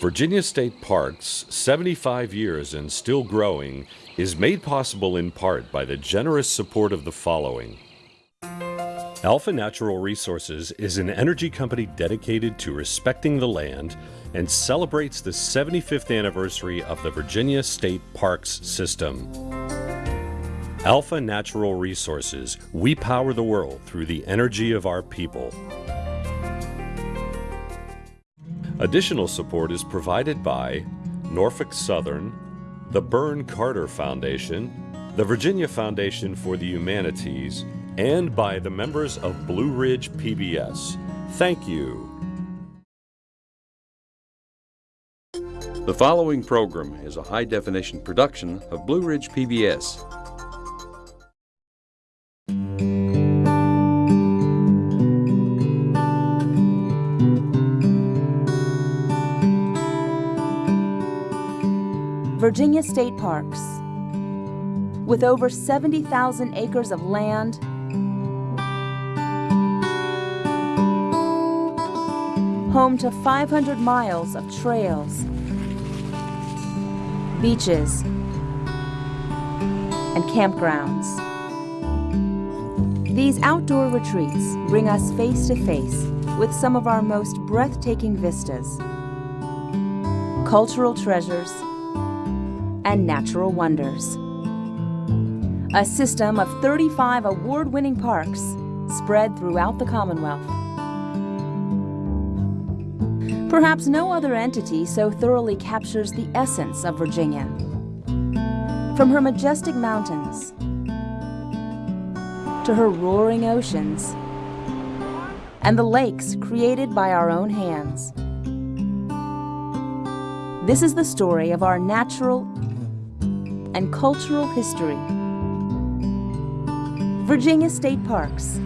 Virginia State Parks, 75 years and still growing, is made possible in part by the generous support of the following. Alpha Natural Resources is an energy company dedicated to respecting the land and celebrates the 75th anniversary of the Virginia State Parks System. Alpha Natural Resources, we power the world through the energy of our people. Additional support is provided by Norfolk Southern, the Beirne Carter Foundation, the Virginia Foundation for the Humanities, and by the members of Blue Ridge PBS. Thank you. The following program is a high definition production of Blue Ridge PBS. Virginia State Parks. With over 70,000 acres of land, home to 500 miles of trails, beaches, and campgrounds. These outdoor retreats bring us face to face with some of our most breathtaking vistas, cultural treasures, and natural wonders. A system of 35 award-winning parks spread throughout the Commonwealth. Perhaps no other entity so thoroughly captures the essence of Virginia. From her majestic mountains to her roaring oceans and the lakes created by our own hands. This is the story of our natural and cultural history. Virginia State Parks,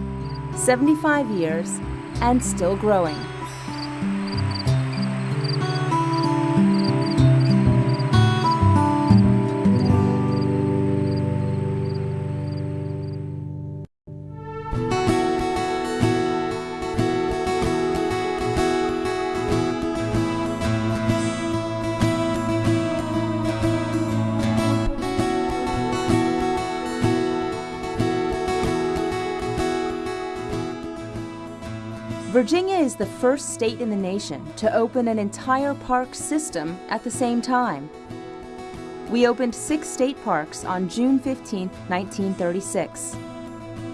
75 years and still growing. Virginia is the first state in the nation to open an entire park system at the same time. We opened six state parks on June 15, 1936.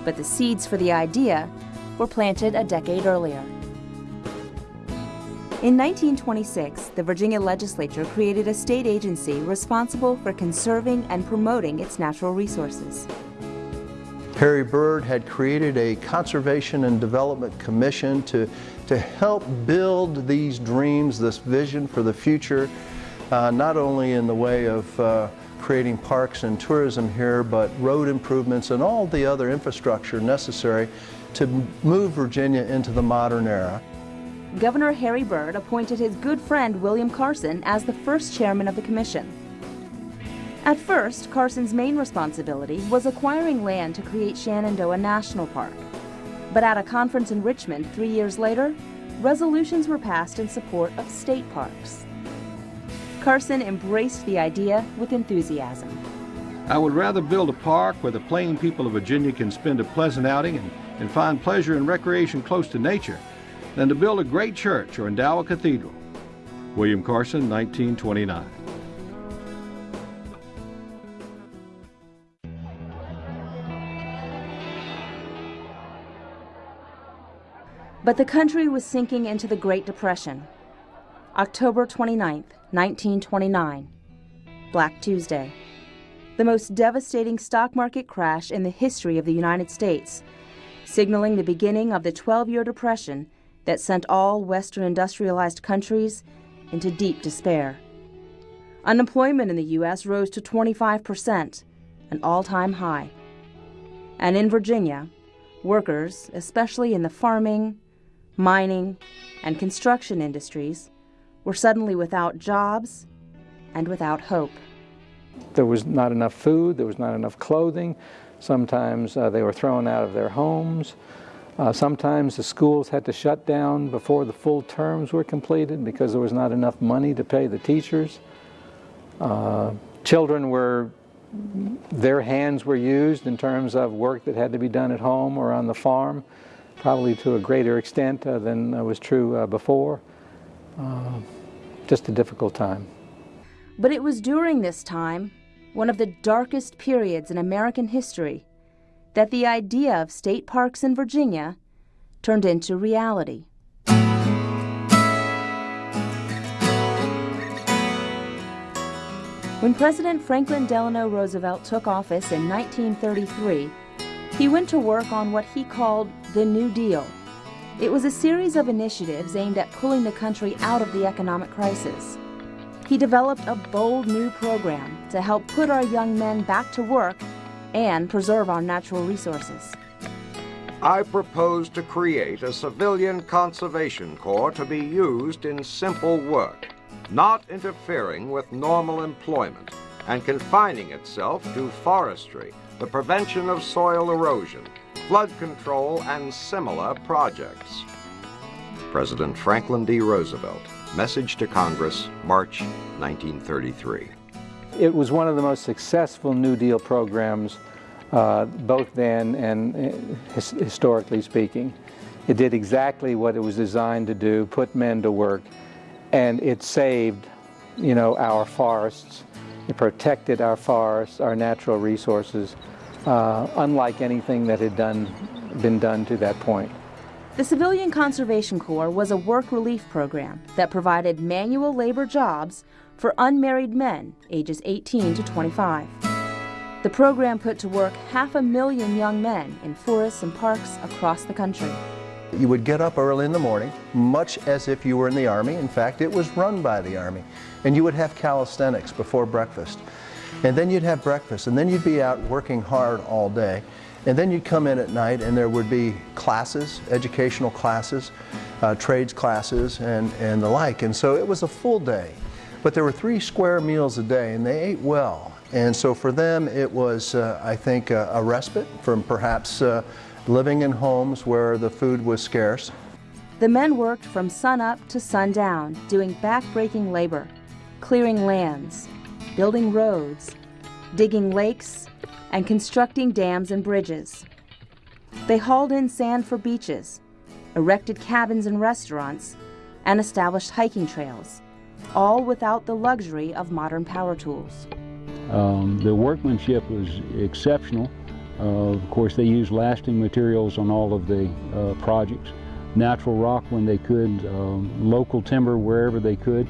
But the seeds for the idea were planted a decade earlier. In 1926, the Virginia legislature created a state agency responsible for conserving and promoting its natural resources. Harry Byrd had created a Conservation and Development Commission to, to help build these dreams, this vision for the future, uh, not only in the way of uh, creating parks and tourism here, but road improvements and all the other infrastructure necessary to move Virginia into the modern era. Governor Harry Byrd appointed his good friend William Carson as the first chairman of the commission. At first, Carson's main responsibility was acquiring land to create Shenandoah National Park. But at a conference in Richmond three years later, resolutions were passed in support of state parks. Carson embraced the idea with enthusiasm. I would rather build a park where the plain people of Virginia can spend a pleasant outing and, and find pleasure and recreation close to nature than to build a great church or endow a cathedral. William Carson, 1929. But the country was sinking into the Great Depression. October 29, 1929, Black Tuesday. The most devastating stock market crash in the history of the United States, signaling the beginning of the 12-year depression that sent all Western industrialized countries into deep despair. Unemployment in the U.S. rose to 25 percent, an all-time high. And in Virginia, workers, especially in the farming, mining, and construction industries were suddenly without jobs and without hope. There was not enough food, there was not enough clothing. Sometimes uh, they were thrown out of their homes. Uh, sometimes the schools had to shut down before the full terms were completed because there was not enough money to pay the teachers. Uh, children were, their hands were used in terms of work that had to be done at home or on the farm, probably to a greater extent uh, than was true uh, before. Uh, just a difficult time. But it was during this time, one of the darkest periods in American history, that the idea of state parks in Virginia turned into reality. When President Franklin Delano Roosevelt took office in 1933, he went to work on what he called the New Deal. It was a series of initiatives aimed at pulling the country out of the economic crisis. He developed a bold new program to help put our young men back to work and preserve our natural resources. I propose to create a civilian conservation corps to be used in simple work, not interfering with normal employment, and confining itself to forestry, the prevention of soil erosion, flood control, and similar projects. President Franklin D. Roosevelt, Message to Congress, March 1933. It was one of the most successful New Deal programs, uh, both then and uh, his historically speaking. It did exactly what it was designed to do, put men to work, and it saved, you know, our forests. It protected our forests, our natural resources, uh, unlike anything that had done, been done to that point. The Civilian Conservation Corps was a work relief program that provided manual labor jobs for unmarried men ages 18 to 25. The program put to work half a million young men in forests and parks across the country. You would get up early in the morning, much as if you were in the Army. In fact, it was run by the Army. And you would have calisthenics before breakfast. And then you'd have breakfast, and then you'd be out working hard all day. And then you'd come in at night and there would be classes, educational classes, uh, trades classes, and, and the like. And so it was a full day. But there were three square meals a day and they ate well. And so for them it was, uh, I think, a, a, respite from perhaps uh, living in homes where the food was scarce. The men worked from sunup to sundown, doing back-breaking labor, clearing lands, building roads, digging lakes, and constructing dams and bridges. They hauled in sand for beaches, erected cabins and restaurants, and established hiking trails, all without the luxury of modern power tools. Um, the workmanship was exceptional. Uh, of course, they used lasting materials on all of the uh, projects. Natural rock when they could, um, local timber wherever they could.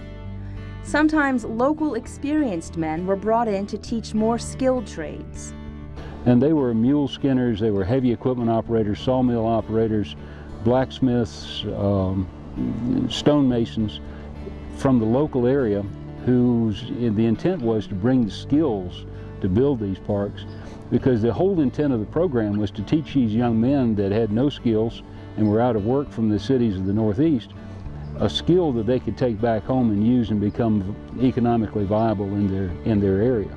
Sometimes local experienced men were brought in to teach more skilled trades. And they were mule skinners, they were heavy equipment operators, sawmill operators, blacksmiths, um, stonemasons from the local area whose the intent was to bring the skills to build these parks because the whole intent of the program was to teach these young men that had no skills and were out of work from the cities of the Northeast a skill that they could take back home and use and become economically viable in their, in their area.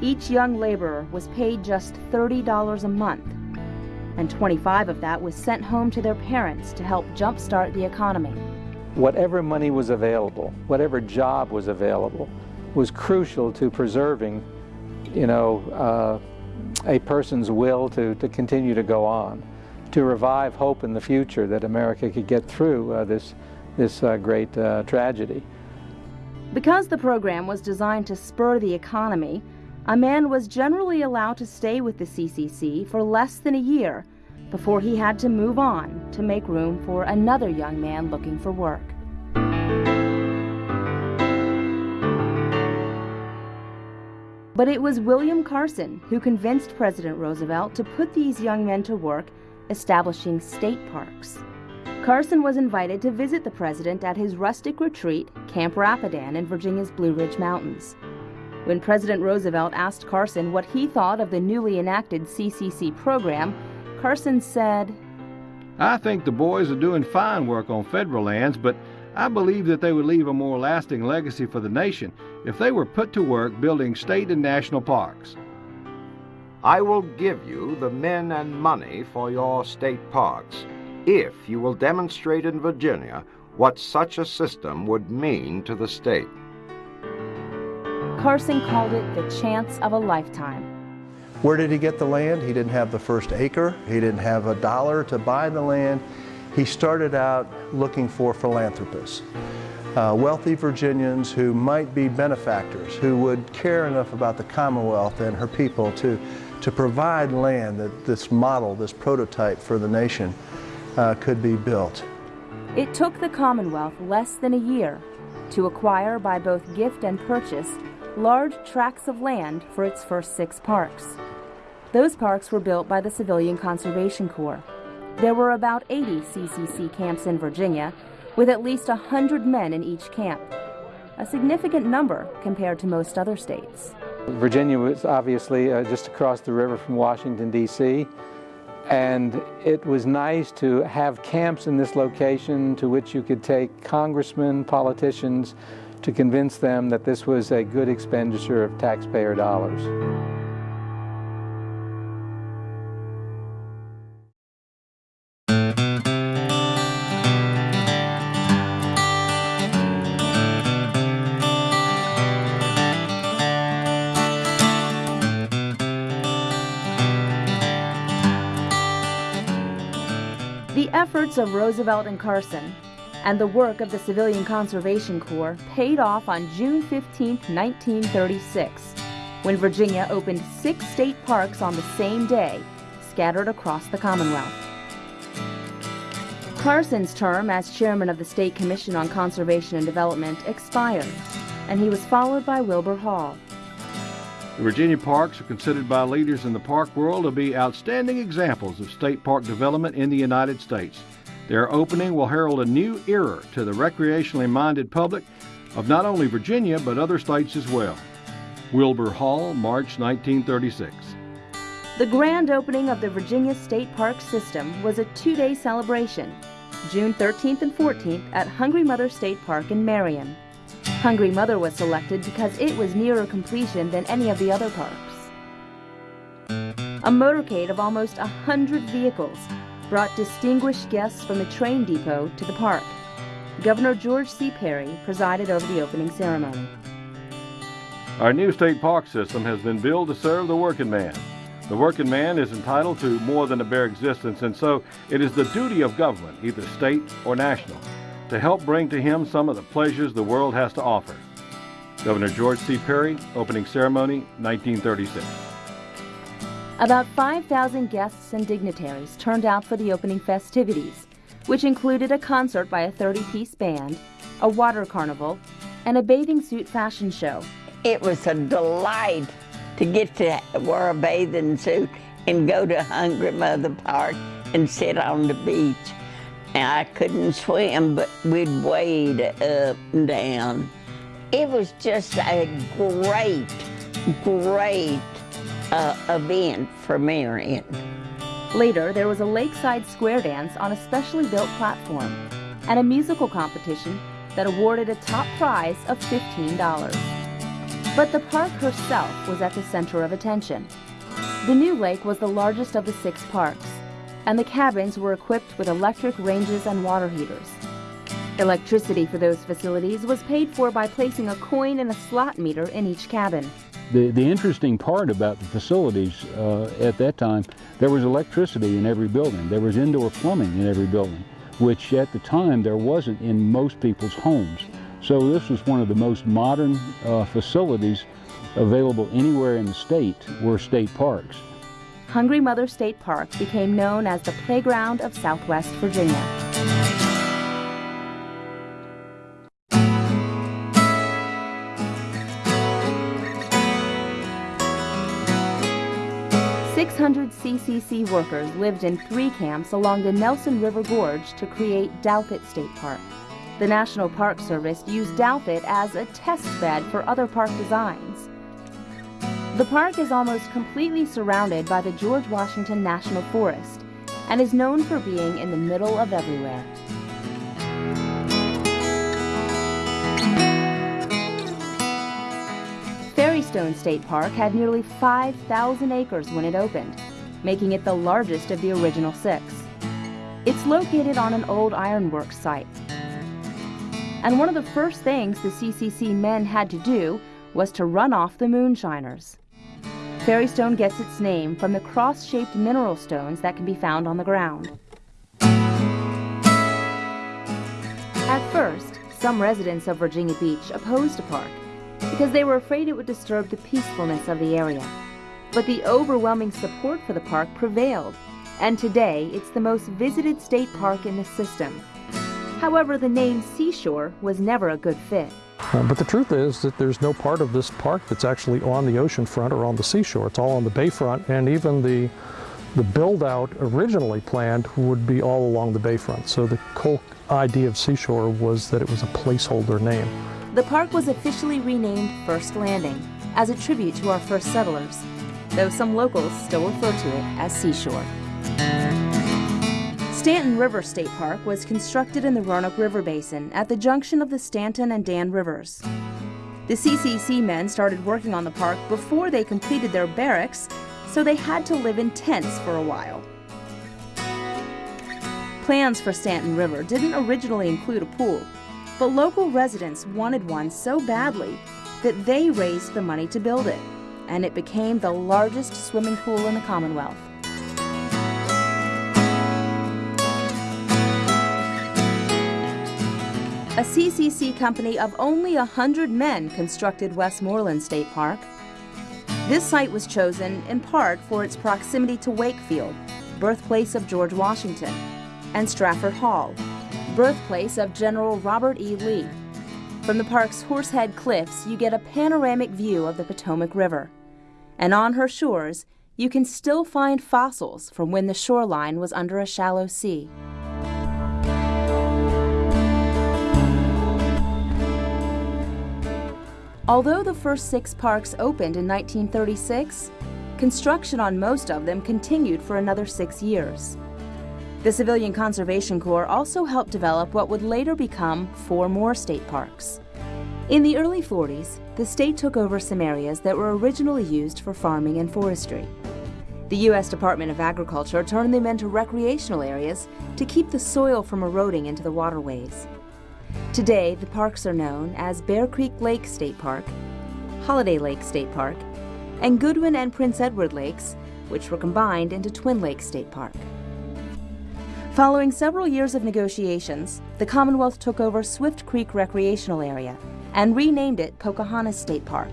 Each young laborer was paid just $30 a month, and 25 of that was sent home to their parents to help jumpstart the economy. Whatever money was available, whatever job was available, was crucial to preserving, you know, uh, a person's will to, to continue to go on, to revive hope in the future that America could get through uh, this, this uh, great uh, tragedy. Because the program was designed to spur the economy, a man was generally allowed to stay with the CCC for less than a year before he had to move on to make room for another young man looking for work. But it was William Carson who convinced President Roosevelt to put these young men to work establishing state parks. Carson was invited to visit the president at his rustic retreat, Camp Rapidan in Virginia's Blue Ridge Mountains. When President Roosevelt asked Carson what he thought of the newly enacted CCC program, Carson said, I think the boys are doing fine work on federal lands, but I believe that they would leave a more lasting legacy for the nation if they were put to work building state and national parks. I will give you the men and money for your state parks if you will demonstrate in Virginia what such a system would mean to the state. Carson called it the chance of a lifetime. Where did he get the land? He didn't have the first acre. He didn't have a dollar to buy the land. He started out looking for philanthropists, uh, wealthy Virginians who might be benefactors, who would care enough about the Commonwealth and her people to, to provide land that this model, this prototype for the nation uh, could be built. It took the Commonwealth less than a year to acquire by both gift and purchase large tracts of land for its first six parks. Those parks were built by the Civilian Conservation Corps. There were about 80 CCC camps in Virginia, with at least 100 men in each camp, a significant number compared to most other states. Virginia was obviously uh, just across the river from Washington, D.C., and it was nice to have camps in this location to which you could take congressmen, politicians, to convince them that this was a good expenditure of taxpayer dollars. Efforts of Roosevelt and Carson and the work of the Civilian Conservation Corps paid off on June 15, 1936, when Virginia opened six state parks on the same day, scattered across the Commonwealth. Carson's term as chairman of the State Commission on Conservation and Development expired, and he was followed by Wilbur Hall. The Virginia parks are considered by leaders in the park world to be outstanding examples of state park development in the United States. Their opening will herald a new era to the recreationally minded public of not only Virginia but other states as well. Wilbur Hall, March 1936. The grand opening of the Virginia State Park system was a two day celebration, June 13th and 14th at Hungry Mother State Park in Marion. Hungry Mother was selected because it was nearer completion than any of the other parks. A motorcade of almost a hundred vehicles brought distinguished guests from the train depot to the park. Governor George C. Peery presided over the opening ceremony. Our new state park system has been built to serve the working man. The working man is entitled to more than a bare existence, and so it is the duty of government, either state or national, to help bring to him some of the pleasures the world has to offer. Governor George C. Peery, opening ceremony, 1936. About 5,000 guests and dignitaries turned out for the opening festivities, which included a concert by a 30 piece band, a water carnival, and a bathing suit fashion show. It was a delight to get to wear a bathing suit and go to Hungry Mother Park and sit on the beach. Now, I couldn't swim, but we'd wade up and down. It was just a great, great uh, event for Marion. Later, there was a lakeside square dance on a specially built platform and a musical competition that awarded a top prize of $15. But the park herself was at the center of attention. The new lake was the largest of the six parks, and the cabins were equipped with electric ranges and water heaters. Electricity for those facilities was paid for by placing a coin in a slot meter in each cabin. The, the interesting part about the facilities uh, at that time, there was electricity in every building. There was indoor plumbing in every building, which at the time there wasn't in most people's homes. So this was one of the most modern uh, facilities available anywhere in the state were state parks. Hungry Mother State Park became known as the playground of Southwest Virginia. Six hundred CCC workers lived in three camps along the Nelson River Gorge to create Douthat State Park. The National Park Service used Douthat as a test bed for other park designs. The park is almost completely surrounded by the George Washington National Forest and is known for being in the middle of everywhere. Fairy Stone State Park had nearly 5,000 acres when it opened, making it the largest of the original six. It's located on an old ironworks site. And one of the first things the CCC men had to do was to run off the moonshiners. Fairy Stone gets its name from the cross-shaped mineral stones that can be found on the ground. At first, some residents of Virginia Beach opposed the park because they were afraid it would disturb the peacefulness of the area. But the overwhelming support for the park prevailed, and today it's the most visited state park in the system. However, the name Seashore was never a good fit. Uh, but the truth is that there's no part of this park that's actually on the ocean front or on the seashore. It's all on the bayfront, and even the the build out originally planned would be all along the bayfront. So the whole idea of seashore was that it was a placeholder name. The park was officially renamed First Landing as a tribute to our first settlers, though some locals still refer to it as Seashore. Staunton River State Park was constructed in the Roanoke River Basin at the junction of the Staunton and Dan Rivers. The CCC men started working on the park before they completed their barracks, so they had to live in tents for a while. Plans for Staunton River didn't originally include a pool, but local residents wanted one so badly that they raised the money to build it, and it became the largest swimming pool in the Commonwealth. A CCC company of only 100 men constructed Westmoreland State Park. This site was chosen in part for its proximity to Wakefield, birthplace of George Washington, and Stratford Hall, birthplace of General Robert E. Lee. From the park's Horsehead Cliffs, you get a panoramic view of the Potomac River. And on her shores, you can still find fossils from when the shoreline was under a shallow sea. Although the first six parks opened in 1936, construction on most of them continued for another six years. The Civilian Conservation Corps also helped develop what would later become four more state parks. In the early 40s, the state took over some areas that were originally used for farming and forestry. The U.S. Department of Agriculture turned them into recreational areas to keep the soil from eroding into the waterways. Today, the parks are known as Bear Creek Lake State Park, Holiday Lake State Park, and Goodwin and Prince Edward Lakes, which were combined into Twin Lakes State Park. Following several years of negotiations, the Commonwealth took over Swift Creek Recreational Area and renamed it Pocahontas State Park.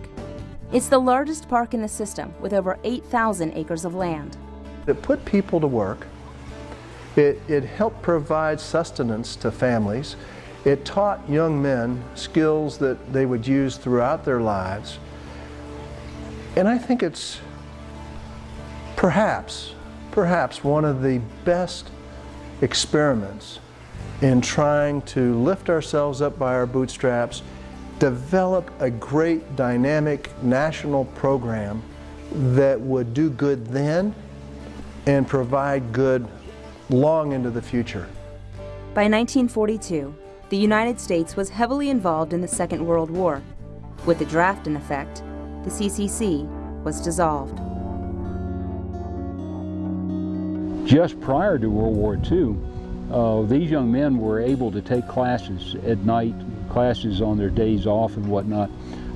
It's the largest park in the system with over 8,000 acres of land. It put people to work. It, it helped provide sustenance to families. It taught young men skills that they would use throughout their lives. And I think it's perhaps, perhaps one of the best experiments in trying to lift ourselves up by our bootstraps, develop a great dynamic national program that would do good then and provide good long into the future. By 1942, the United States was heavily involved in the Second World War. With the draft in effect, the CCC was dissolved. Just prior to World War II, uh, these young men were able to take classes at night, classes on their days off and whatnot.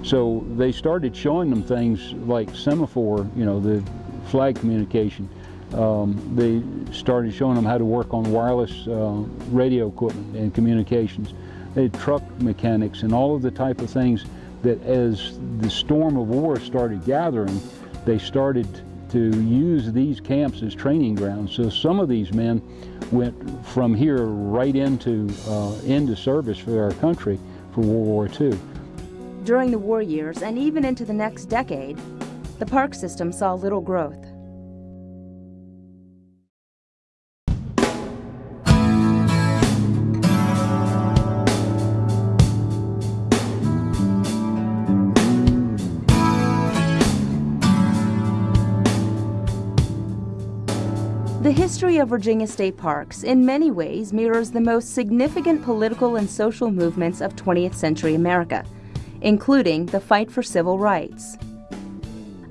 So they started showing them things like semaphore, you know, the flag communication, um, they started showing them how to work on wireless uh, radio equipment and communications. They had truck mechanics and all of the type of things that as the storm of war started gathering, they started to use these camps as training grounds. So some of these men went from here right into, uh, into service for our country for World War II. During the war years and even into the next decade, the park system saw little growth. History of Virginia state parks in many ways mirrors the most significant political and social movements of 20th century America, including the fight for civil rights.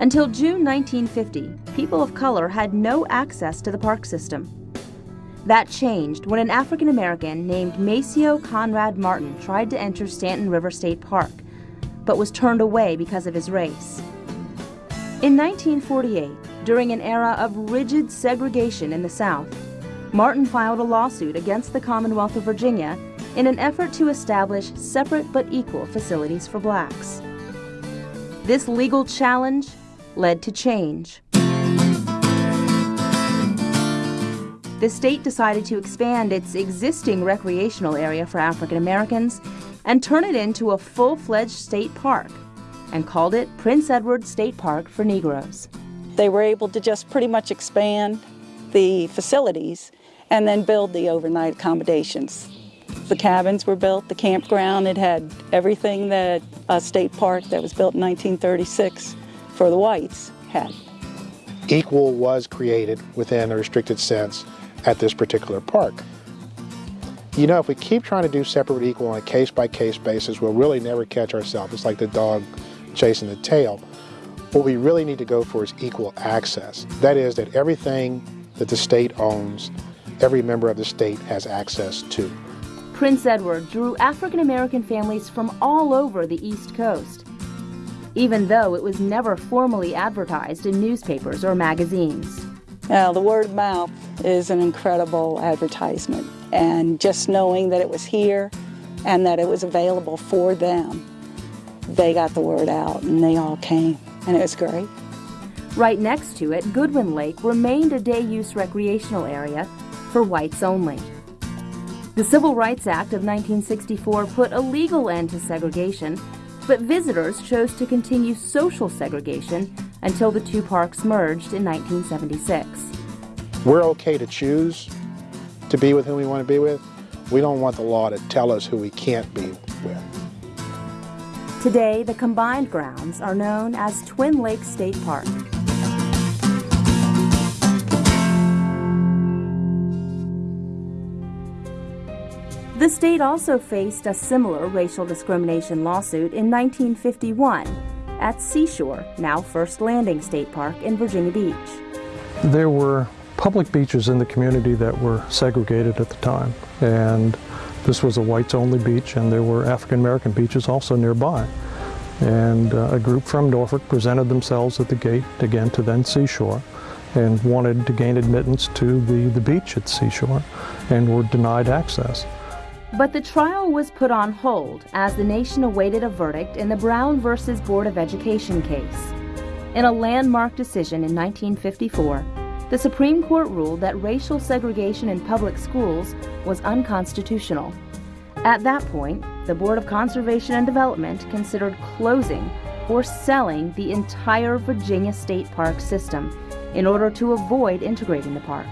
Until June 1950, people of color had no access to the park system. That changed when an African American named Maceo Conrad Martin tried to enter Staunton River State Park, but was turned away because of his race. In 1948, during an era of rigid segregation in the South, Martin filed a lawsuit against the Commonwealth of Virginia in an effort to establish separate but equal facilities for blacks. This legal challenge led to change. The state decided to expand its existing recreational area for African Americans and turn it into a full fledged state park and called it Prince Edward State Park for Negroes. They were able to just pretty much expand the facilities and then build the overnight accommodations. The cabins were built, the campground, it had everything that a state park that was built in 1936 for the whites had. Equal was created within a restricted sense at this particular park. You know, if we keep trying to do separate equal on a case-by-case basis, we'll really never catch ourselves. It's like the dog chasing the tail. What we really need to go for is equal access. That is that everything that the state owns, every member of the state has access to. Prince Edward drew African American families from all over the East Coast, even though it was never formally advertised in newspapers or magazines. Now, the word of mouth is an incredible advertisement, and just knowing that it was here and that it was available for them, they got the word out and they all came, and it was great. Right next to it, Goodwin Lake remained a day use recreational area for whites only. The Civil Rights Act of 1964 put a legal end to segregation, but visitors chose to continue social segregation until the two parks merged in 1976. We're okay to choose to be with who we want to be with. We don't want the law to tell us who we can't be with. Today, the combined grounds are known as Twin Lakes State Park. The state also faced a similar racial discrimination lawsuit in 1951 at Seashore, now First Landing State Park in Virginia Beach. There were public beaches in the community that were segregated at the time, and this was a whites-only beach, and there were African-American beaches also nearby. And uh, a group from Norfolk presented themselves at the gate, again to then Seashore, and wanted to gain admittance to the, the beach at Seashore, and were denied access. But the trial was put on hold as the nation awaited a verdict in the Brown versus Board of Education case. In a landmark decision in 1954, the Supreme Court ruled that racial segregation in public schools was unconstitutional. At that point, the Board of Conservation and Development considered closing or selling the entire Virginia State Park system in order to avoid integrating the park.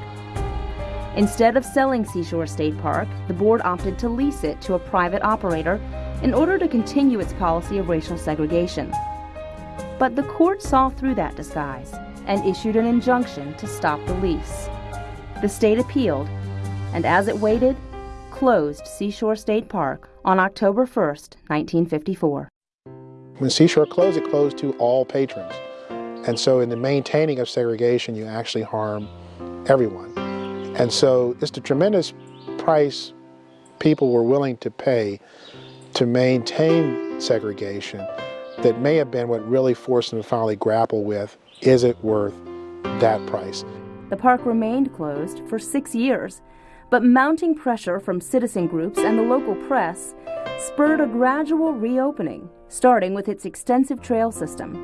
Instead of selling Seashore State Park, the board opted to lease it to a private operator in order to continue its policy of racial segregation. But the court saw through that disguise and issued an injunction to stop the lease. The state appealed, and as it waited, closed Seashore State Park on October 1st, 1954. When Seashore closed, it closed to all patrons. And so in the maintaining of segregation, you actually harm everyone. And so it's a tremendous price people were willing to pay to maintain segregation that may have been what really forced them to finally grapple with, is it worth that price? The park remained closed for six years, but mounting pressure from citizen groups and the local press spurred a gradual reopening, starting with its extensive trail system.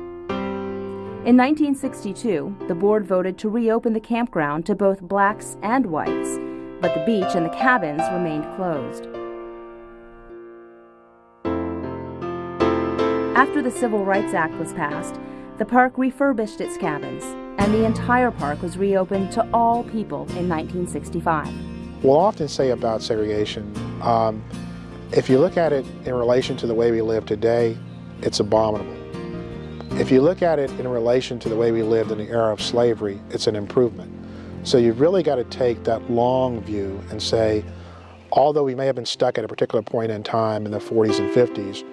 In 1962, the board voted to reopen the campground to both blacks and whites, but the beach and the cabins remained closed. After the Civil Rights Act was passed, the park refurbished its cabins, and the entire park was reopened to all people in 1965. We'll often say about segregation, um, if you look at it in relation to the way we live today, it's abominable. If you look at it in relation to the way we lived in the era of slavery, it's an improvement. So you've really got to take that long view and say, although we may have been stuck at a particular point in time in the 40s and 50s,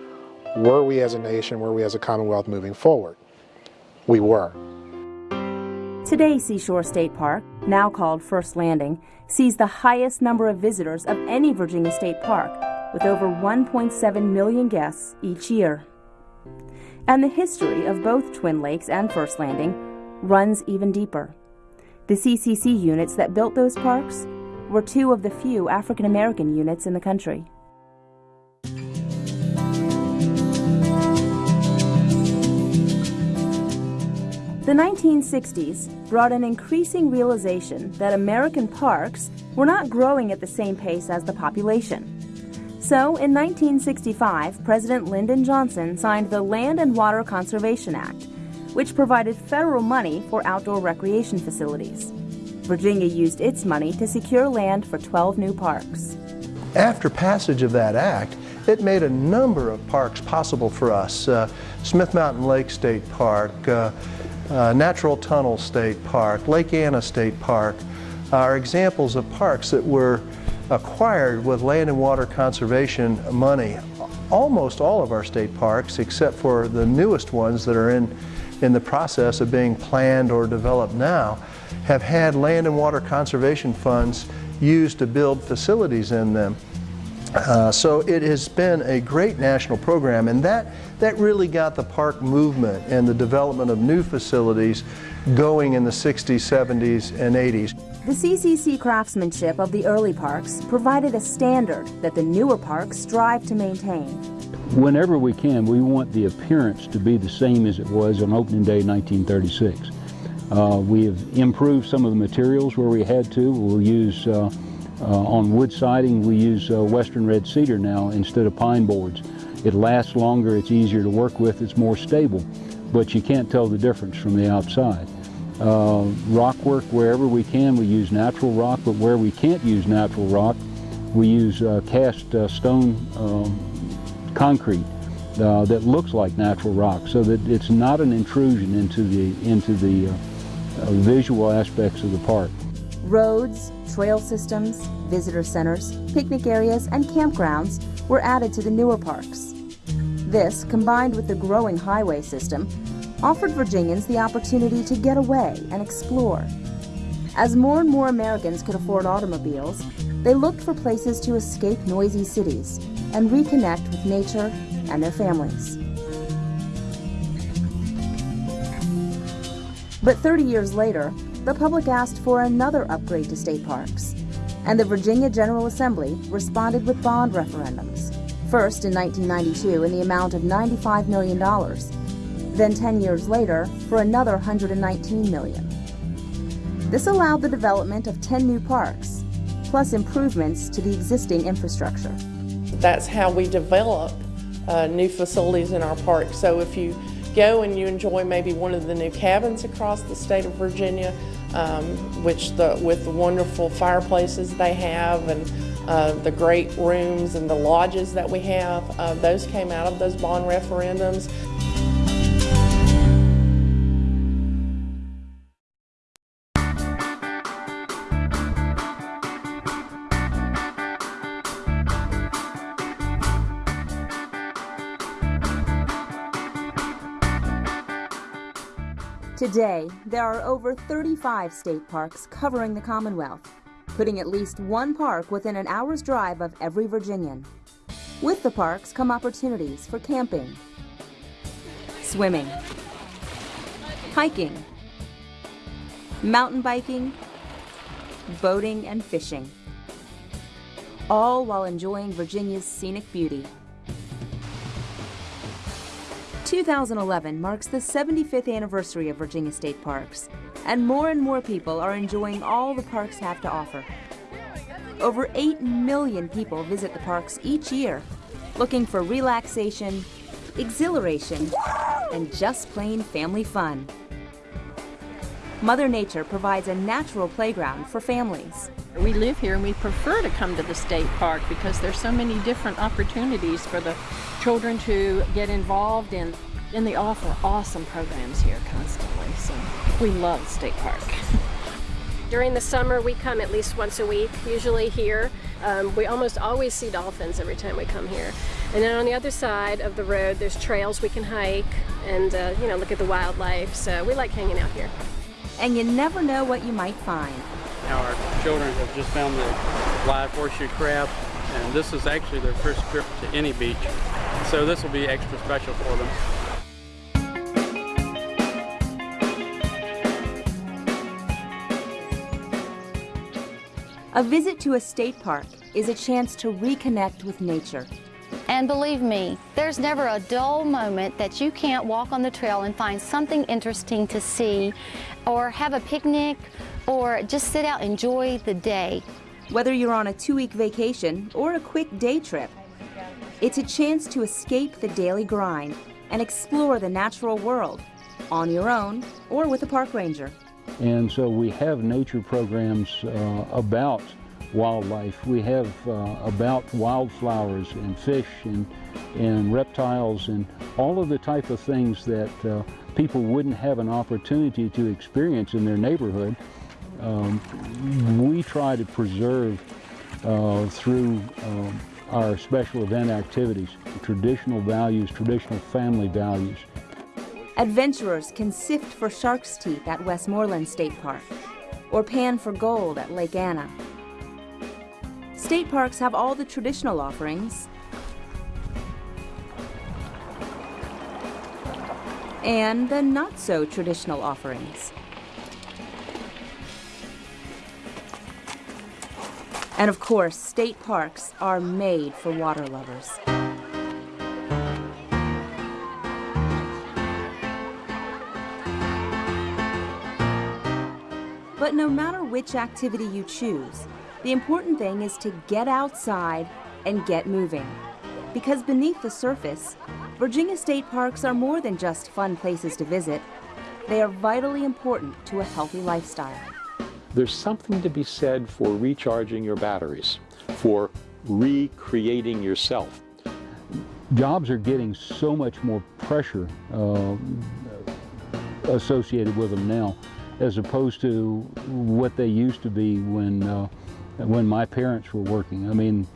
were we as a nation, were we as a Commonwealth moving forward? We were. Today, Seashore State Park, now called First Landing, sees the highest number of visitors of any Virginia state park, with over 1.7 million guests each year. And the history of both Twin Lakes and First Landing runs even deeper. The CCC units that built those parks were two of the few African American units in the country. The 1960s brought an increasing realization that American parks were not growing at the same pace as the population. So, in 1965, President Lyndon Johnson signed the Land and Water Conservation Act, which provided federal money for outdoor recreation facilities. Virginia used its money to secure land for 12 new parks. After passage of that act, it made a number of parks possible for us. Uh, Smith Mountain Lake State Park, uh, uh, Natural Tunnel State Park, Lake Anna State Park are examples of parks that were acquired with land and water conservation money. Almost all of our state parks, except for the newest ones that are in, in the process of being planned or developed now, have had land and water conservation funds used to build facilities in them. Uh, so it has been a great national program and that, that really got the park movement and the development of new facilities going in the 60s, 70s, and 80s. The CCC craftsmanship of the early parks provided a standard that the newer parks strive to maintain. Whenever we can, we want the appearance to be the same as it was on opening day 1936. Uh, we have improved some of the materials where we had to. We'll use uh, uh, on wood siding, we use uh, western red cedar now instead of pine boards. It lasts longer, it's easier to work with, it's more stable, but you can't tell the difference from the outside. Uh, rock work, wherever we can, we use natural rock, but where we can't use natural rock, we use uh, cast uh, stone um, concrete uh, that looks like natural rock so that it's not an intrusion into the, into the visual aspects of the park. Roads, trail systems, visitor centers, picnic areas, and campgrounds were added to the newer parks. This, combined with the growing highway system, offered Virginians the opportunity to get away and explore. As more and more Americans could afford automobiles, they looked for places to escape noisy cities and reconnect with nature and their families. But 30 years later, the public asked for another upgrade to state parks, and the Virginia General Assembly responded with bond referendums. First in 1992 in the amount of $95 million, then 10 years later for another 119 million. This allowed the development of 10 new parks, plus improvements to the existing infrastructure. That's how we develop uh, new facilities in our park. So if you go and you enjoy maybe one of the new cabins across the state of Virginia, um, which the, with the wonderful fireplaces they have and uh, the great rooms and the lodges that we have, uh, those came out of those bond referendums. Today, there are over 35 state parks covering the Commonwealth, putting at least one park within an hour's drive of every Virginian. With the parks come opportunities for camping, swimming, hiking, mountain biking, boating, and fishing, all while enjoying Virginia's scenic beauty. 2011 marks the 75th anniversary of Virginia State Parks, and more and more people are enjoying all the parks have to offer. Over 8 million people visit the parks each year, looking for relaxation, exhilaration, and just plain family fun. Mother Nature provides a natural playground for families. We live here and we prefer to come to the state park because there's so many different opportunities for the children to get involved in and they offer awesome programs here constantly so we love state park during the summer we come at least once a week usually here Um, we almost always see dolphins every time we come here. And then on the other side of the road, there's trails we can hike and, uh, you know, look at the wildlife. So we like hanging out here. And you never know what you might find. Now our children have just found the live horseshoe crab, and this is actually their first trip to any beach. So this will be extra special for them. A visit to a state park is a chance to reconnect with nature. And believe me, there's never a dull moment that you can't walk on the trail and find something interesting to see or have a picnic or just sit out and enjoy the day. Whether you're on a two-week vacation or a quick day trip, it's a chance to escape the daily grind and explore the natural world on your own or with a park ranger. And so we have nature programs uh, about wildlife. We have uh, about wildflowers and fish and, and reptiles and all of the type of things that uh, people wouldn't have an opportunity to experience in their neighborhood. Um, we try to preserve uh, through um, our special event activities, traditional values, traditional family values. Adventurers can sift for shark's teeth at Westmoreland State Park or pan for gold at Lake Anna. State parks have all the traditional offerings and the not so traditional offerings. And of course, state parks are made for water lovers. But no matter which activity you choose, the important thing is to get outside and get moving. Because beneath the surface, Virginia state parks are more than just fun places to visit. They are vitally important to a healthy lifestyle. There's something to be said for recharging your batteries, for recreating yourself. Jobs are getting so much more pressure uh, associated with them now as opposed to what they used to be when uh, when my parents were working. I mean,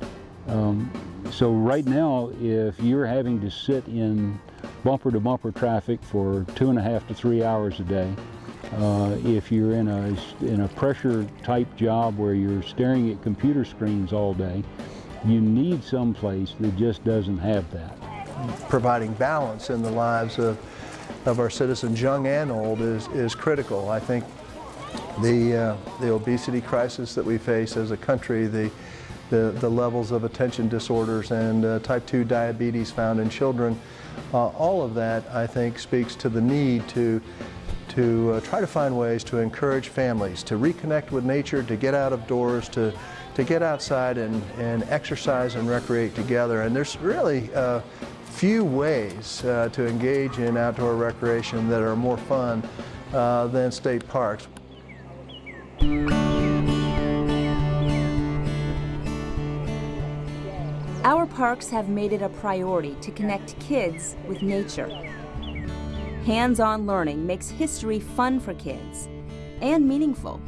um, so right now, if you're having to sit in bumper to bumper traffic for two and a half to three hours a day, uh, if you're in a, in a pressure type job where you're staring at computer screens all day, you need some place that just doesn't have that. Providing balance in the lives of, of our citizens, young and old, is, is critical. I think the, uh, the obesity crisis that we face as a country, the, the, the levels of attention disorders and uh, type 2 diabetes found in children, uh, all of that I think speaks to the need to, to uh, try to find ways to encourage families to reconnect with nature, to get out of doors, to, to get outside and, and exercise and recreate together. And there's really uh, few ways uh, to engage in outdoor recreation that are more fun than state parks. Our parks have made it a priority to connect kids with nature. Hands-on learning makes history fun for kids and meaningful.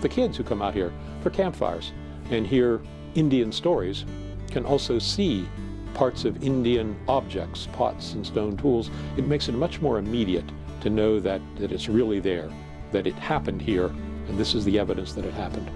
The kids who come out here for campfires and hear Indian stories can also see parts of Indian objects, pots and stone tools. It makes it much more immediate to know that, that it's really there, that it happened here, and this is the evidence that it happened.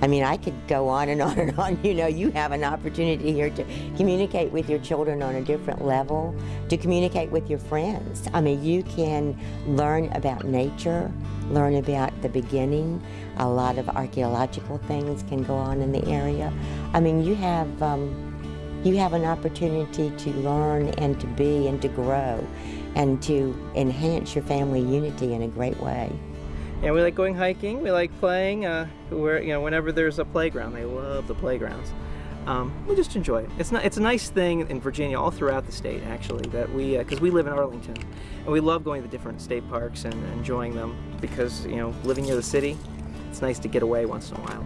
I mean, I could go on and on and on. You know, you have an opportunity here to communicate with your children on a different level, to communicate with your friends. I mean, you can learn about nature, learn about the beginning. A lot of archaeological things can go on in the area. I mean, you have, um, you have an opportunity to learn and to be and to grow and to enhance your family unity in a great way. And we like going hiking. We like playing. Uh, where you know, whenever there's a playground, they love the playgrounds. Um, we just enjoy it. It's not. It's a nice thing in Virginia, all throughout the state, actually, that we because uh, we live in Arlington, and we love going to different state parks and enjoying them because you know, living near the city, it's nice to get away once in a while.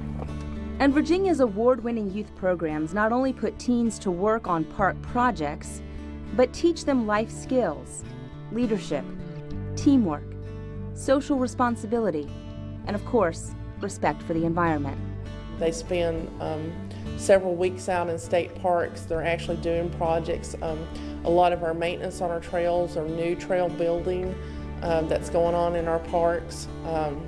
And Virginia's award-winning youth programs not only put teens to work on park projects, but teach them life skills, leadership, teamwork, social responsibility, and of course, respect for the environment. They spend um, several weeks out in state parks. They're actually doing projects. Um, a lot of our maintenance on our trails or new trail building um, that's going on in our parks. Um,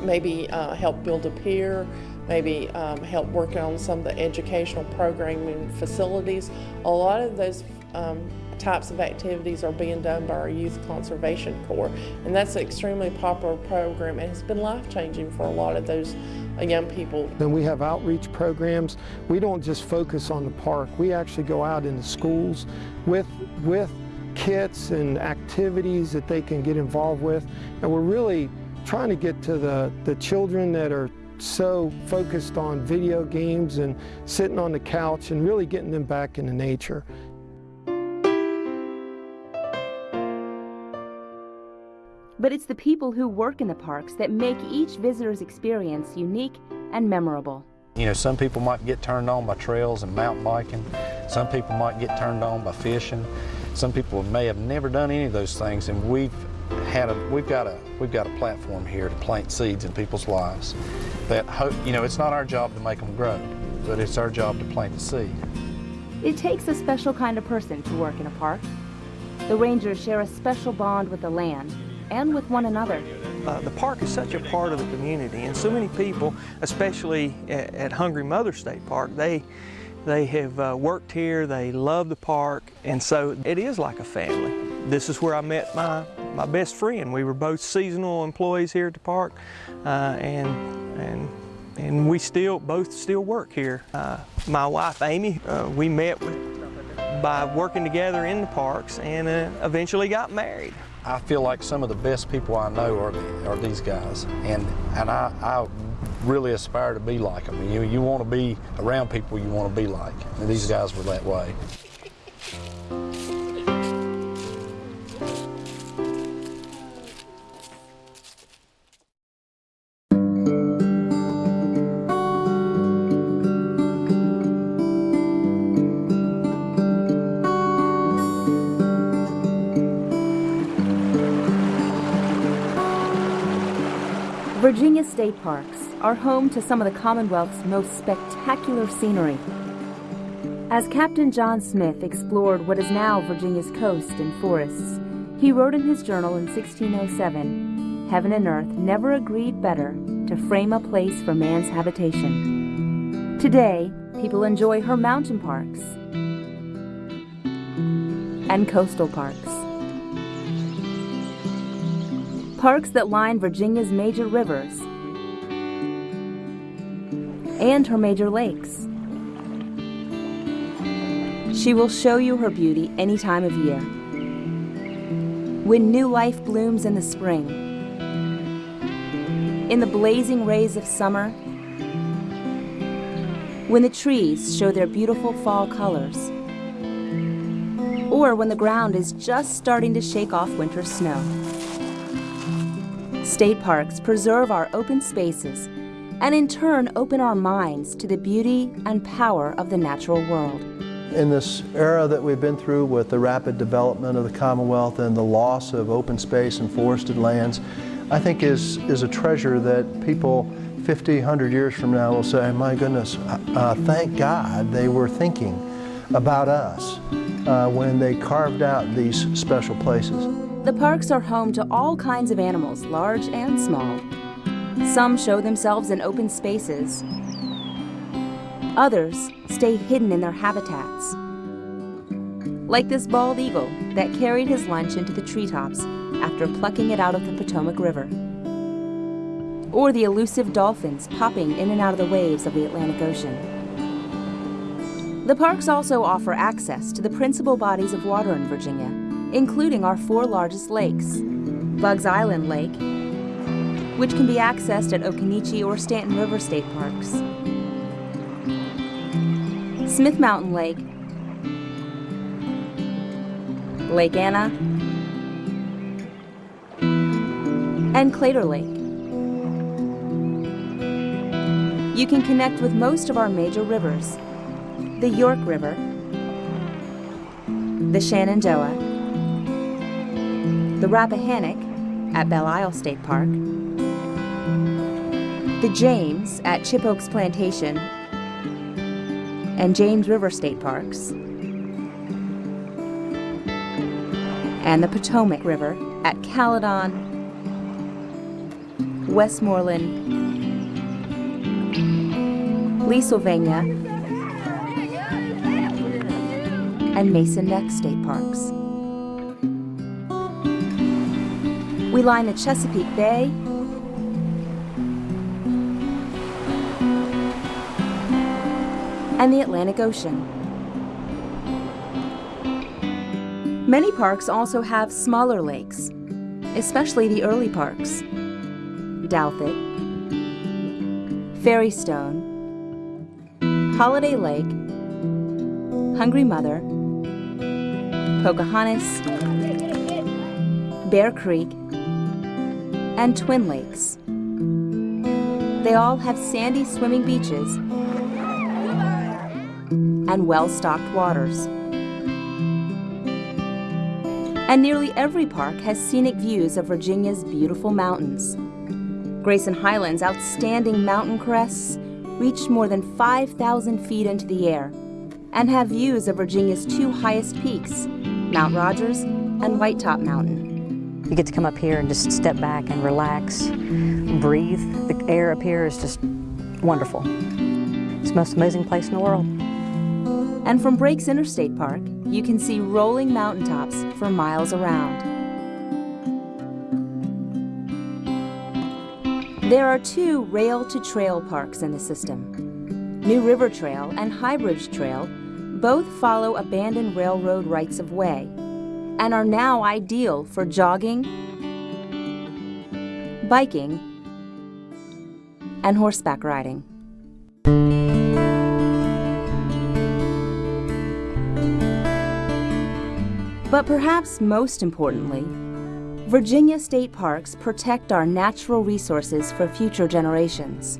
maybe uh, help build a pier, maybe um, help work on some of the educational programming facilities. A lot of those um, types of activities are being done by our Youth Conservation Corps, and that's an extremely popular program and has been life-changing for a lot of those uh, young people. Then we have outreach programs. We don't just focus on the park. We actually go out into schools with, with kits and activities that they can get involved with, and we're really trying to get to the, the children that are so focused on video games and sitting on the couch and really getting them back into nature. But it's the people who work in the parks that make each visitor's experience unique and memorable. You know, some people might get turned on by trails and mountain biking. Some people might get turned on by fishing. Some people may have never done any of those things, and we've had a we've got a we've got a platform here to plant seeds in people's lives. That hope, you know, it's not our job to make them grow, but it's our job to plant the seed. It takes a special kind of person to work in a park. The rangers share a special bond with the land and with one another. Uh, the park is such a part of the community, and so many people, especially at, at Hungry Mother State Park, they they have uh, worked here, they love the park, and so it is like a family. This is where I met my, my best friend. We were both seasonal employees here at the park, uh, and, and, and we still both still work here. Uh, my wife, Amy, uh, we met with, by working together in the parks and uh, eventually got married. I feel like some of the best people I know are, are these guys, and, and I, I really aspire to be like them. You, you want to be around people you want to be like, and these guys were that way. Virginia state parks are home to some of the Commonwealth's most spectacular scenery. As Captain John Smith explored what is now Virginia's coast and forests, he wrote in his journal in 1607, Heaven and earth never agreed better to frame a place for man's habitation. Today, people enjoy her mountain parks and coastal parks. Parks that line Virginia's major rivers and her major lakes. She will show you her beauty any time of year. When new life blooms in the spring, in the blazing rays of summer, when the trees show their beautiful fall colors, or when the ground is just starting to shake off winter snow. State parks preserve our open spaces and in turn open our minds to the beauty and power of the natural world. In this era that we've been through with the rapid development of the Commonwealth and the loss of open space and forested lands, I think is, is a treasure that people 50, 100 years from now will say, my goodness, uh, thank God they were thinking about us uh, when they carved out these special places. The parks are home to all kinds of animals, large and small. Some show themselves in open spaces. Others stay hidden in their habitats. Like this bald eagle that carried his lunch into the treetops after plucking it out of the Potomac River. Or the elusive dolphins popping in and out of the waves of the Atlantic Ocean. The parks also offer access to the principal bodies of water in Virginia, including our four largest lakes, Buggs Island Lake, which can be accessed at Occoneechee or Staunton River State Parks. Smith Mountain Lake, Lake Anna, and Claytor Lake. You can connect with most of our major rivers, the York River, the Shenandoah, the Rappahannock at Belle Isle State Park, The James at Chippokes Plantation and James River State Parks, and the Potomac River at Caledon, Westmoreland, Leesylvania, and Mason Neck State Parks. We line the Chesapeake Bay and the Atlantic Ocean. Many parks also have smaller lakes, especially the early parks. Douthat, Ferrystone, Holiday Lake, Hungry Mother, Pocahontas, Bear Creek, and Twin Lakes. They all have sandy swimming beaches and well-stocked waters. And nearly every park has scenic views of Virginia's beautiful mountains. Grayson Highlands' outstanding mountain crests reach more than 5,000 feet into the air and have views of Virginia's two highest peaks, Mount Rogers and White Top Mountain. You get to come up here and just step back and relax, breathe. The air up here is just wonderful. It's the most amazing place in the world. And from Breaks Interstate Park, you can see rolling mountaintops for miles around. There are two rail-to-trail parks in the system. New River Trail and High Bridge Trail both follow abandoned railroad rights-of-way and are now ideal for jogging, biking, and horseback riding. But perhaps most importantly, Virginia state parks protect our natural resources for future generations.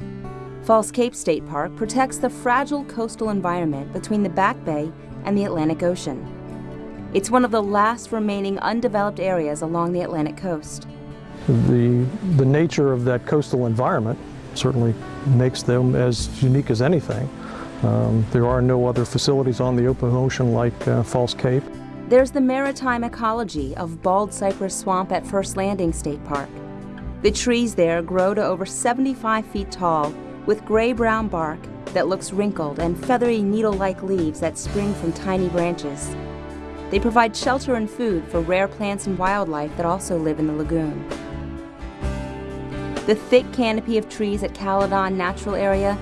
False Cape State Park protects the fragile coastal environment between the Back Bay and the Atlantic Ocean. It's one of the last remaining undeveloped areas along the Atlantic coast. The, the nature of that coastal environment certainly makes them as unique as anything. Um, there are no other facilities on the open ocean like uh, False Cape. There's the maritime ecology of bald cypress swamp at First Landing State Park. The trees there grow to over 75 feet tall with gray-brown bark that looks wrinkled and feathery needle-like leaves that spring from tiny branches. They provide shelter and food for rare plants and wildlife that also live in the lagoon. The thick canopy of trees at Caledon Natural Area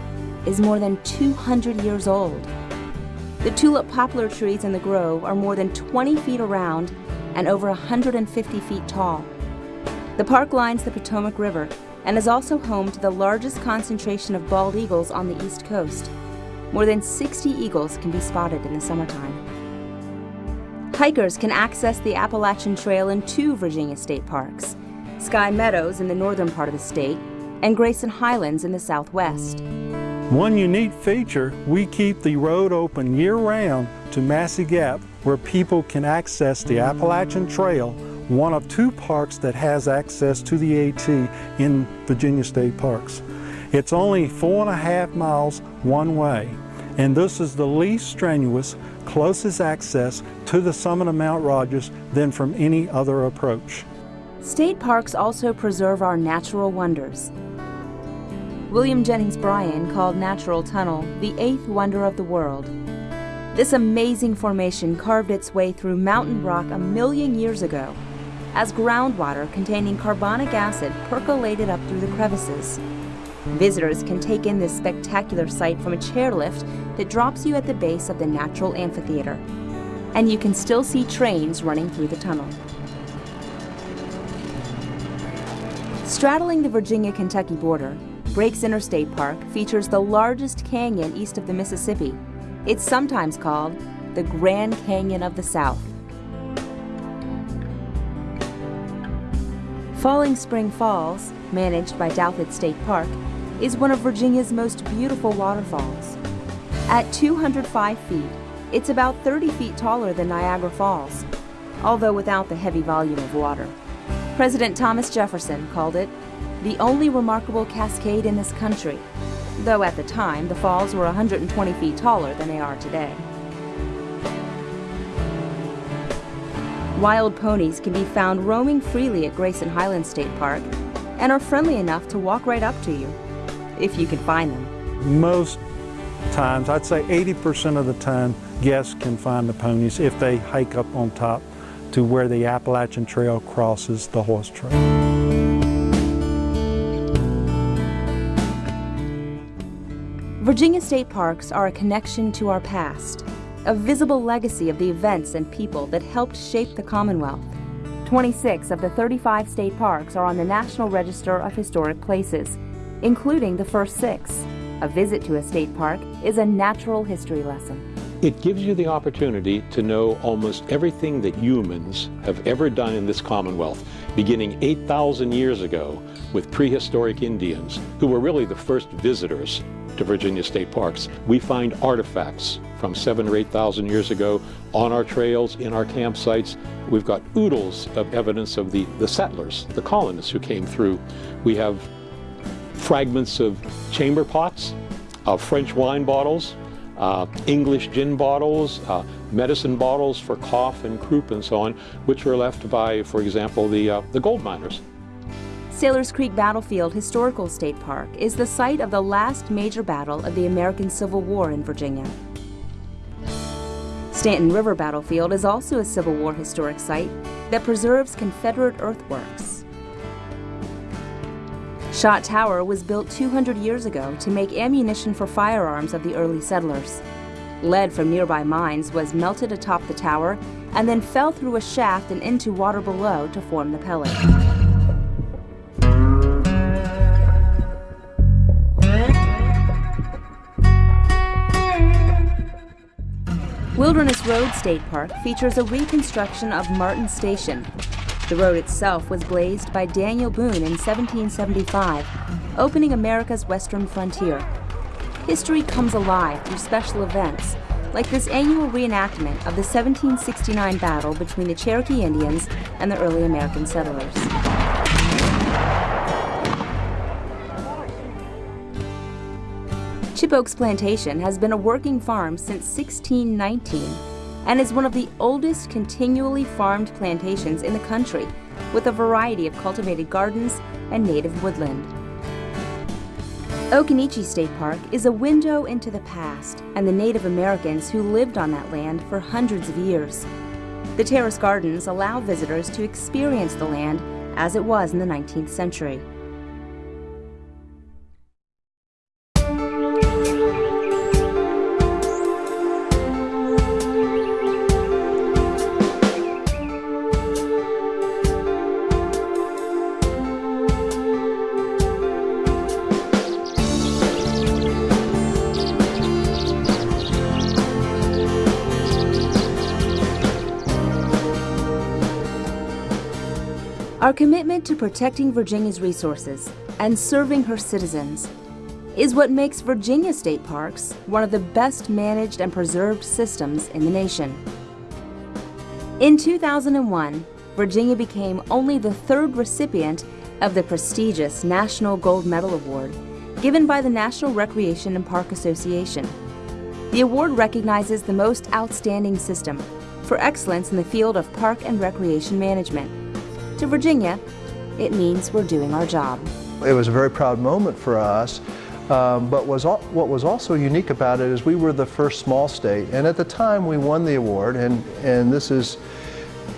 is more than 200 years old. The tulip poplar trees in the grove are more than 20 feet around and over 150 feet tall. The park lines the Potomac River and is also home to the largest concentration of bald eagles on the East Coast. More than 60 eagles can be spotted in the summertime. Hikers can access the Appalachian Trail in two Virginia state parks, Sky Meadows in the northern part of the state and Grayson Highlands in the southwest. One unique feature, we keep the road open year-round to Massey Gap where people can access the Appalachian Trail, one of two parks that has access to the AT in Virginia State Parks. It's only four and a half miles one way, and this is the least strenuous, closest access to the summit of Mount Rogers than from any other approach. State parks also preserve our natural wonders, William Jennings Bryan called Natural Tunnel the eighth wonder of the world. This amazing formation carved its way through mountain rock a million years ago as groundwater containing carbonic acid percolated up through the crevices. Visitors can take in this spectacular sight from a chairlift that drops you at the base of the natural amphitheater. And you can still see trains running through the tunnel. Straddling the Virginia-Kentucky border, Breaks Interstate Park features the largest canyon east of the Mississippi. It's sometimes called the Grand Canyon of the South. Falling Spring Falls, managed by Douthat State Park, is one of Virginia's most beautiful waterfalls. At 205 feet, it's about 30 feet taller than Niagara Falls, although without the heavy volume of water. President Thomas Jefferson called it the only remarkable cascade in this country, though at the time the falls were 120 feet taller than they are today. Wild ponies can be found roaming freely at Grayson Highlands State Park and are friendly enough to walk right up to you, if you can find them. Most times, I'd say 80% of the time, guests can find the ponies if they hike up on top to where the Appalachian Trail crosses the horse trail. Virginia state parks are a connection to our past, a visible legacy of the events and people that helped shape the Commonwealth. 26 of the 35 state parks are on the National Register of Historic Places, including the first six. A visit to a state park is a natural history lesson. It gives you the opportunity to know almost everything that humans have ever done in this Commonwealth, beginning 8,000 years ago with prehistoric Indians, who were really the first visitors to Virginia state parks. We find artifacts from seven or 8,000 years ago on our trails, in our campsites. We've got oodles of evidence of the, the settlers, the colonists who came through. We have fragments of chamber pots, of French wine bottles, uh, English gin bottles, uh, medicine bottles for cough and croup and so on, which were left by, for example, the, uh, the gold miners. Sailors Creek Battlefield Historical State Park is the site of the last major battle of the American Civil War in Virginia. Staunton River Battlefield is also a Civil War historic site that preserves Confederate earthworks. Shot Tower was built 200 years ago to make ammunition for firearms of the early settlers. Lead from nearby mines was melted atop the tower and then fell through a shaft and into water below to form the pellet. Wilderness Road State Park features a reconstruction of Martin Station. The road itself was blazed by Daniel Boone in 1775, opening America's western frontier. History comes alive through special events, like this annual reenactment of the 1769 battle between the Cherokee Indians and the early American settlers. Chippokes Plantation has been a working farm since 1619 and is one of the oldest continually farmed plantations in the country with a variety of cultivated gardens and native woodland. Occoneechee State Park is a window into the past and the Native Americans who lived on that land for hundreds of years. The terrace gardens allow visitors to experience the land as it was in the 19th century. Our commitment to protecting Virginia's resources and serving her citizens is what makes Virginia State Parks one of the best managed and preserved systems in the nation. In 2001, Virginia became only the third recipient of the prestigious National Gold Medal Award given by the National Recreation and Park Association. The award recognizes the most outstanding system for excellence in the field of park and recreation management. To Virginia, it means we're doing our job. It was a very proud moment for us, um, but was what was also unique about it is we were the first small state, and at the time we won the award, and, and this is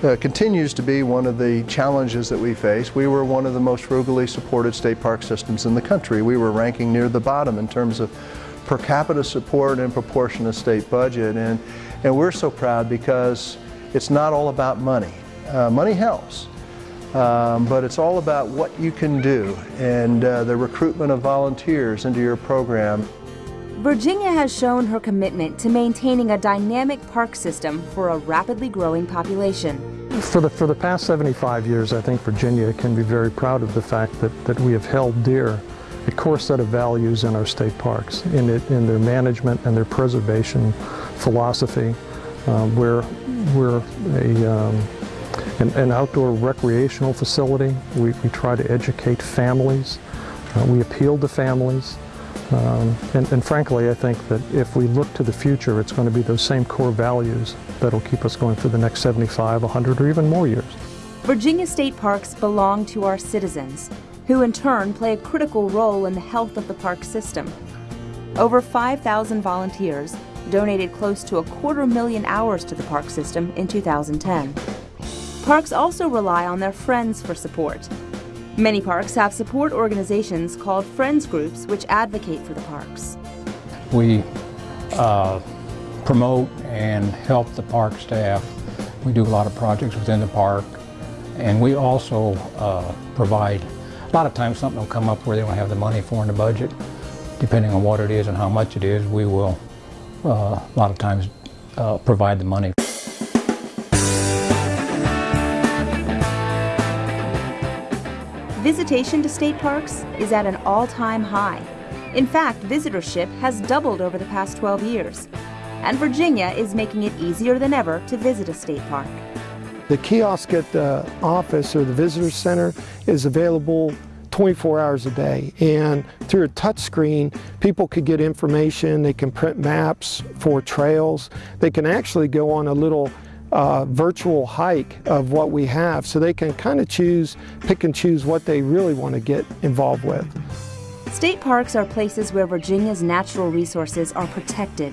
uh, continues to be one of the challenges that we face. We were one of the most frugally supported state park systems in the country. We were ranking near the bottom in terms of per capita support and proportion of state budget, and, and we're so proud because it's not all about money. Uh, money helps, um, but it's all about what you can do and uh, the recruitment of volunteers into your program. Virginia has shown her commitment to maintaining a dynamic park system for a rapidly growing population. For the, for the past 75 years, I think Virginia can be very proud of the fact that, that we have held dear a core set of values in our state parks, in, it, in their management and their preservation philosophy. Uh, we're, we're a, um, an, an outdoor recreational facility. We, we try to educate families. Uh, we appeal to families. Um, and, and frankly, I think that if we look to the future, it's going to be those same core values that'll keep us going for the next 75, 100, or even more years. Virginia state parks belong to our citizens, who in turn play a critical role in the health of the park system. Over 5,000 volunteers donated close to a quarter million hours to the park system in 2010. Parks also rely on their friends for support. Many parks have support organizations called friends groups which advocate for the parks. We uh, promote and help the park staff. We do a lot of projects within the park and we also uh, provide, a lot of times something will come up where they don't have the money for in the budget. Depending on what it is and how much it is, we will uh, a lot of times uh, provide the money. Visitation to state parks is at an all-time high. In fact, visitorship has doubled over the past 12 years. And Virginia is making it easier than ever to visit a state park. The kiosk at the office or the visitor center is available 24 hours a day. And through a touch screen, people could get information, they can print maps for trails, they can actually go on a little uh, virtual hike of what we have so they can kind of choose, pick and choose what they really want to get involved with. State parks are places where Virginia's natural resources are protected.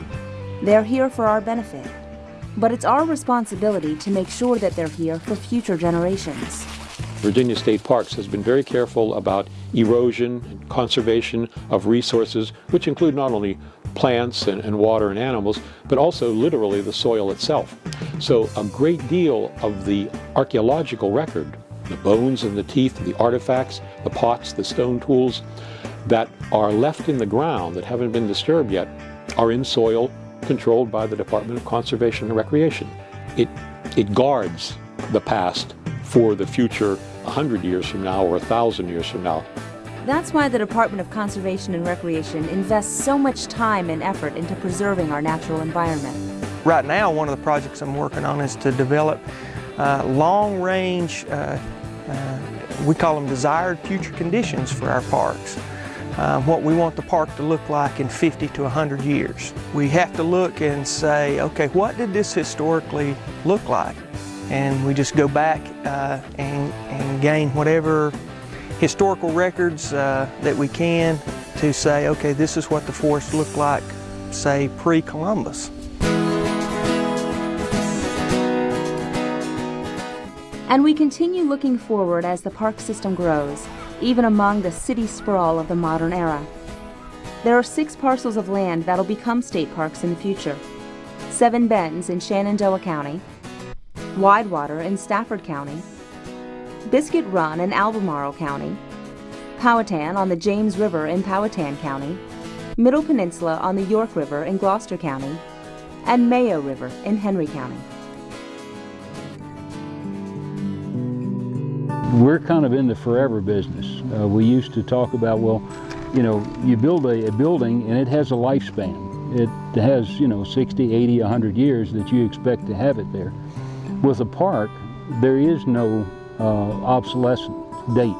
They're here for our benefit. But it's our responsibility to make sure that they're here for future generations. Virginia State Parks has been very careful about erosion and conservation of resources, which include not only plants and, and, water and animals, but also literally the soil itself. So a great deal of the archaeological record, the bones and the teeth, the artifacts, the pots, the stone tools that are left in the ground that haven't been disturbed yet are in soil controlled by the Department of Conservation and Recreation. It, it guards the past for the future 100 years from now or 1,000 years from now. That's why the Department of Conservation and Recreation invests so much time and effort into preserving our natural environment. Right now, one of the projects I'm working on is to develop uh, long-range, uh, uh, we call them desired future conditions for our parks. Uh, what we want the park to look like in 50 to 100 years. We have to look and say, okay, what did this historically look like? And we just go back uh, and, and gain whatever historical records uh, that we can to say, okay, this is what the forest looked like, say, pre-Columbus. And we continue looking forward as the park system grows, even among the city sprawl of the modern era. There are six parcels of land that'll become state parks in the future. Seven Bends in Shenandoah County, Widewater in Stafford County, Biscuit Run in Albemarle County, Powhatan on the James River in Powhatan County, Middle Peninsula on the York River in Gloucester County, and Mayo River in Henry County. We're kind of in the forever business. Uh, we used to talk about, well, you know, you build a, a building and it has a lifespan. It has, you know, 60, 80, 100 years that you expect to have it there. With a park, there is no uh, obsolescence date.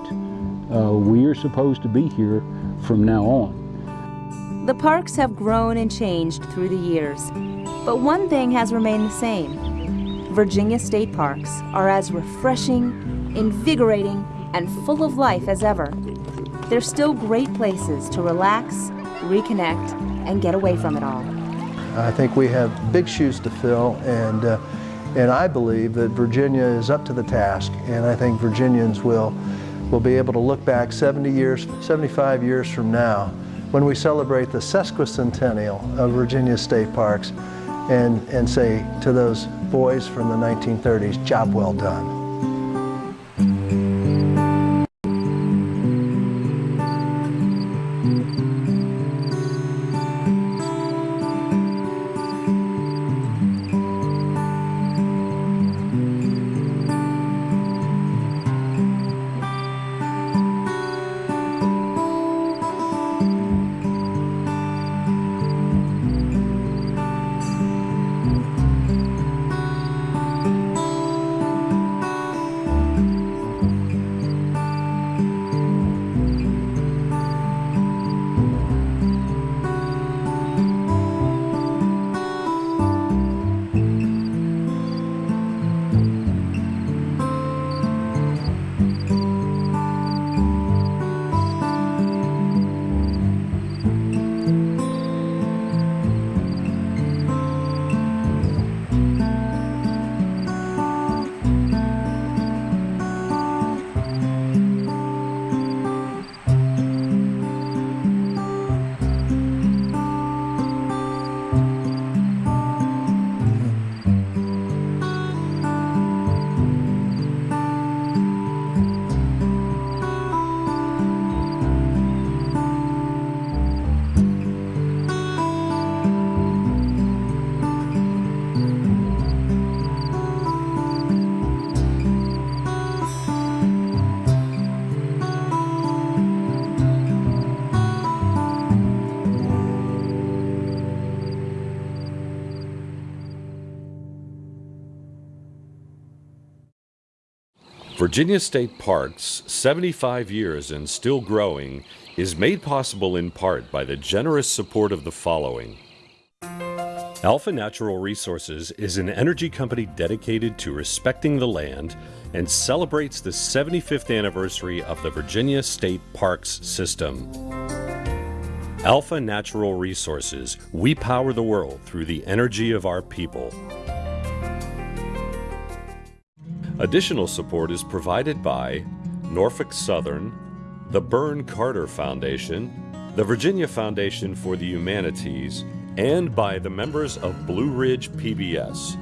Uh, we are supposed to be here from now on. The parks have grown and changed through the years, but one thing has remained the same. Virginia state parks are as refreshing, invigorating, and full of life as ever. They're still great places to relax, reconnect, and get away from it all. I think we have big shoes to fill, and uh, and I believe that Virginia is up to the task, and I think Virginians will, will be able to look back 70 years, 75 years from now, when we celebrate the sesquicentennial of Virginia State Parks, and, and say to those boys from the 1930s, job well done. Virginia State Parks, 75 years and still growing, is made possible in part by the generous support of the following. Alpha Natural Resources is an energy company dedicated to respecting the land and celebrates the 75th anniversary of the Virginia State Parks System. Alpha Natural Resources, we power the world through the energy of our people. Additional support is provided by Norfolk Southern, the Beirne Carter Foundation, the Virginia Foundation for the Humanities, and by the members of Blue Ridge PBS.